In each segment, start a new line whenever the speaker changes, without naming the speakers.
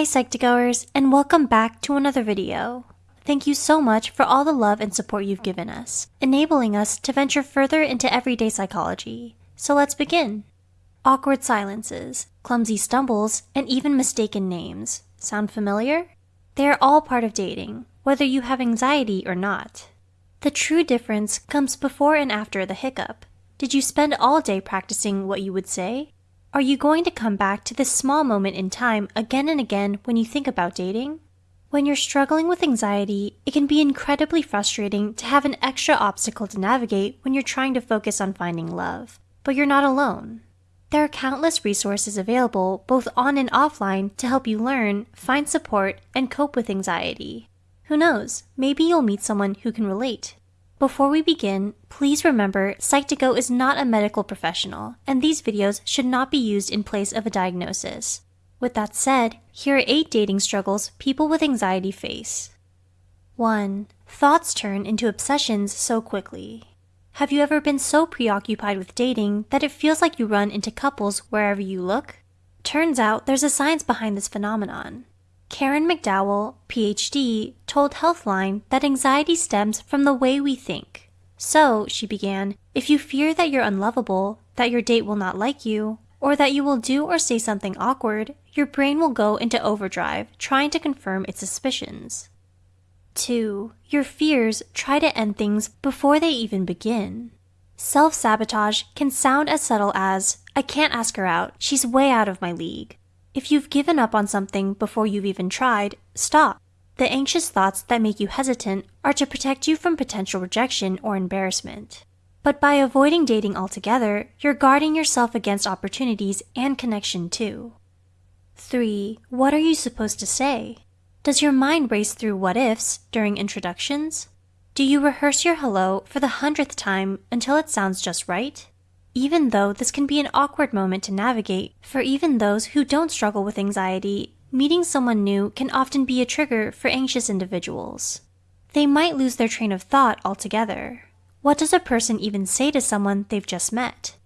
Hi Psych2Goers and welcome back to another video. Thank you so much for all the love and support you've given us, enabling us to venture further into everyday psychology. So let's begin. Awkward silences, clumsy stumbles, and even mistaken names. Sound familiar? They are all part of dating, whether you have anxiety or not. The true difference comes before and after the hiccup. Did you spend all day practicing what you would say? Are you going to come back to this small moment in time again and again when you think about dating? When you're struggling with anxiety, it can be incredibly frustrating to have an extra obstacle to navigate when you're trying to focus on finding love. But you're not alone. There are countless resources available both on and offline to help you learn, find support, and cope with anxiety. Who knows, maybe you'll meet someone who can relate. Before we begin, please remember Psych2Go is not a medical professional, and these videos should not be used in place of a diagnosis. With that said, here are 8 dating struggles people with anxiety face. 1. Thoughts turn into obsessions so quickly. Have you ever been so preoccupied with dating that it feels like you run into couples wherever you look? Turns out there's a science behind this phenomenon. Karen McDowell, PhD, told Healthline that anxiety stems from the way we think. So, she began, if you fear that you're unlovable, that your date will not like you, or that you will do or say something awkward, your brain will go into overdrive trying to confirm its suspicions. 2. Your fears try to end things before they even begin. Self sabotage can sound as subtle as, I can't ask her out, she's way out of my league. If you've given up on something before you've even tried, stop. The anxious thoughts that make you hesitant are to protect you from potential rejection or embarrassment. But by avoiding dating altogether, you're guarding yourself against opportunities and connection too. 3. What are you supposed to say? Does your mind race through what ifs during introductions? Do you rehearse your hello for the hundredth time until it sounds just right? even though this can be an awkward moment to navigate for even those who don't struggle with anxiety, meeting someone new can often be a trigger for anxious individuals. They might lose their train of thought altogether. What does a person even say to someone they've just met?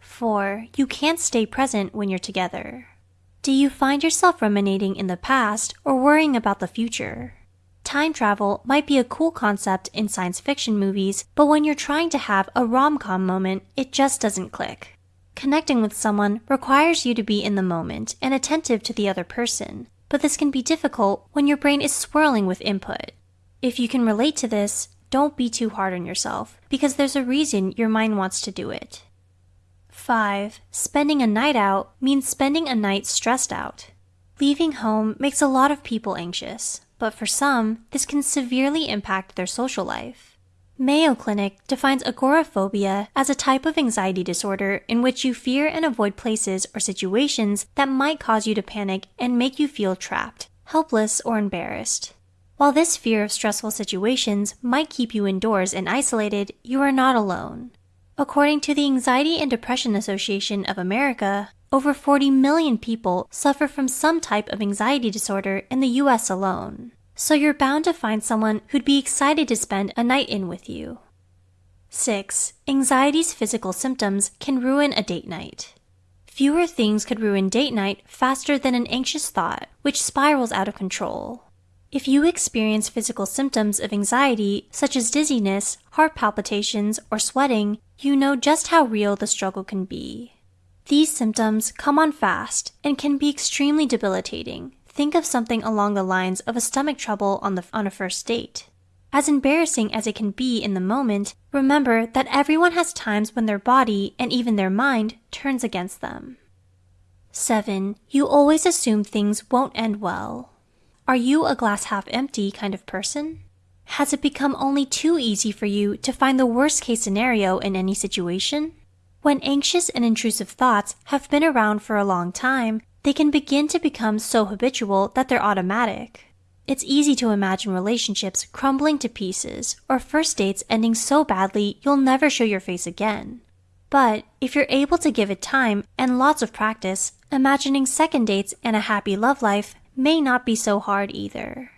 4. You can't stay present when you're together. Do you find yourself ruminating in the past or worrying about the future? Time travel might be a cool concept in science fiction movies, but when you're trying to have a rom com moment, it just doesn't click. Connecting with someone requires you to be in the moment and attentive to the other person, but this can be difficult when your brain is swirling with input. If you can relate to this, don't be too hard on yourself, because there's a reason your mind wants to do it. 5. Spending a night out means spending a night stressed out. Leaving home makes a lot of people anxious, but for some, this can severely impact their social life. Mayo Clinic defines agoraphobia as a type of anxiety disorder in which you fear and avoid places or situations that might cause you to panic and make you feel trapped, helpless, or embarrassed. While this fear of stressful situations might keep you indoors and isolated, you are not alone. According to the Anxiety and Depression Association of America, over 40 million people suffer from some type of anxiety disorder in the US alone. So you're bound to find someone who'd be excited to spend a night in with you. 6. Anxiety's physical symptoms can ruin a date night. Fewer things could ruin date night faster than an anxious thought, which spirals out of control. If you experience physical symptoms of anxiety, such as dizziness, heart palpitations, or sweating, you know just how real the struggle can be. These symptoms come on fast and can be extremely debilitating. Think of something along the lines of a stomach trouble on, the, on a first date. As embarrassing as it can be in the moment, remember that everyone has times when their body and even their mind turns against them. 7. You always assume things won't end well. Are you a glass half empty kind of person? Has it become only too easy for you to find the worst case scenario in any situation? When anxious and intrusive thoughts have been around for a long time, they can begin to become so habitual that they're automatic. It's easy to imagine relationships crumbling to pieces or first dates ending so badly you'll never show your face again. But if you're able to give it time and lots of practice, imagining second dates and a happy love life may not be so hard either.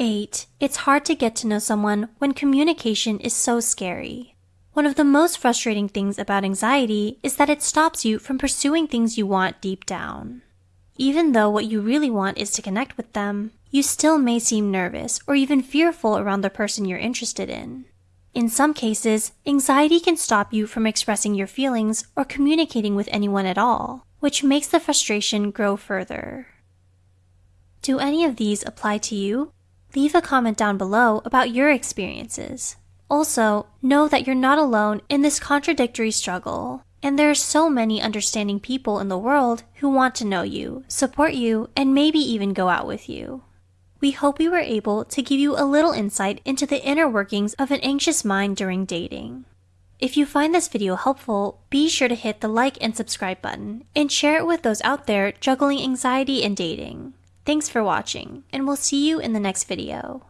8. It's hard to get to know someone when communication is so scary. One of the most frustrating things about anxiety is that it stops you from pursuing things you want deep down. Even though what you really want is to connect with them, you still may seem nervous or even fearful around the person you're interested in. In some cases, anxiety can stop you from expressing your feelings or communicating with anyone at all, which makes the frustration grow further. Do any of these apply to you? Leave a comment down below about your experiences. Also, know that you're not alone in this contradictory struggle, and there are so many understanding people in the world who want to know you, support you, and maybe even go out with you. We hope we were able to give you a little insight into the inner workings of an anxious mind during dating. If you find this video helpful, be sure to hit the like and subscribe button and share it with those out there juggling anxiety and dating. Thanks for watching, and we'll see you in the next video.